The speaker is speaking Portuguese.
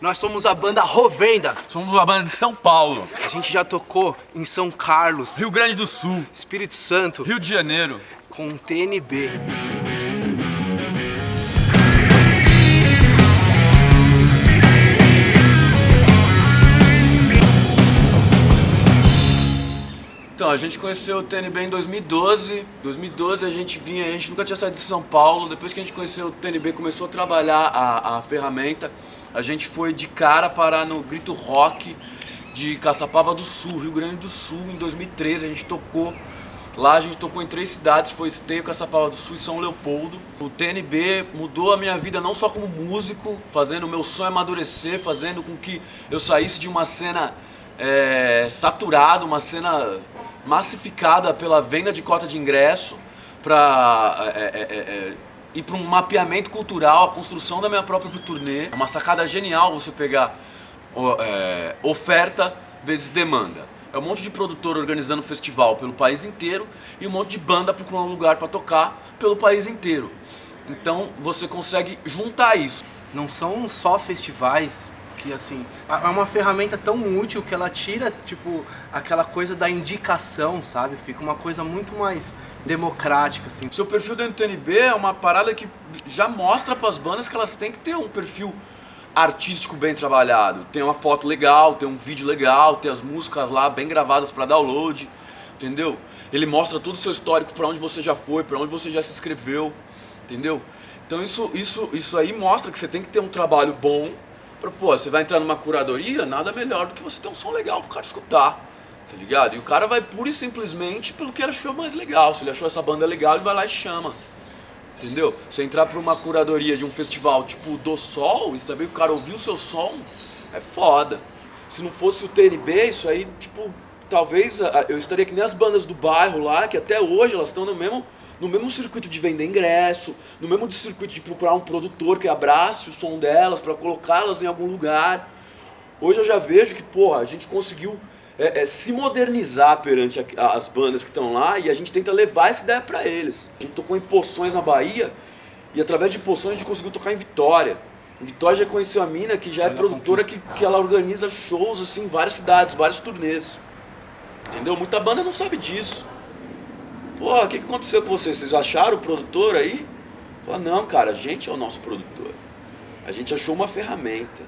Nós somos a banda Rovenda. Somos uma banda de São Paulo. A gente já tocou em São Carlos, Rio Grande do Sul. Espírito Santo, Rio de Janeiro. com TNB. Então, a gente conheceu o TNB em 2012. 2012 a gente vinha, a gente nunca tinha saído de São Paulo. Depois que a gente conheceu o TNB, começou a trabalhar a, a ferramenta. A gente foi de cara parar no Grito Rock de Caçapava do Sul, Rio Grande do Sul, em 2013. A gente tocou Lá a gente tocou em três cidades, foi Esteio, Caçapava do Sul e São Leopoldo. O TNB mudou a minha vida não só como músico, fazendo o meu sonho amadurecer, fazendo com que eu saísse de uma cena é, saturada, uma cena massificada pela venda de cota de ingresso, para é, é, é, ir para um mapeamento cultural, a construção da minha própria turnê. É uma sacada genial você pegar é, oferta vezes demanda. É um monte de produtor organizando festival pelo país inteiro e um monte de banda procurando um lugar para tocar pelo país inteiro. Então você consegue juntar isso. Não são só festivais que assim, é uma ferramenta tão útil que ela tira, tipo, aquela coisa da indicação, sabe? Fica uma coisa muito mais democrática, assim. Seu perfil dentro do TNB é uma parada que já mostra para as bandas que elas têm que ter um perfil artístico bem trabalhado. Tem uma foto legal, tem um vídeo legal, tem as músicas lá bem gravadas para download, entendeu? Ele mostra todo o seu histórico, para onde você já foi, para onde você já se inscreveu, entendeu? Então isso, isso, isso aí mostra que você tem que ter um trabalho bom, pô, você vai entrar numa curadoria, nada melhor do que você ter um som legal pro cara escutar, tá ligado? E o cara vai pura e simplesmente pelo que ele achou mais legal, se ele achou essa banda legal, ele vai lá e chama. Entendeu? Você entrar pra uma curadoria de um festival tipo do Sol e saber que o cara ouviu o seu som, é foda. Se não fosse o TNB, isso aí, tipo, talvez eu estaria que nem as bandas do bairro lá, que até hoje elas estão no mesmo, no mesmo circuito de vender ingresso, no mesmo circuito de procurar um produtor que abrace o som delas para colocá-las em algum lugar. Hoje eu já vejo que, porra, a gente conseguiu é, é, se modernizar perante a, as bandas que estão lá e a gente tenta levar essa ideia para eles. A gente tocou em Poções na Bahia e através de Poções a gente conseguiu tocar em Vitória. Em Vitória já conheceu a mina que já é produtora que, que ela organiza shows assim em várias cidades, vários turnês. Entendeu? Muita banda não sabe disso. Pô, o que, aconteceu com vocês? Vocês acharam o produtor aí? Fala, não, cara, a gente é o nosso produtor. A gente achou uma ferramenta.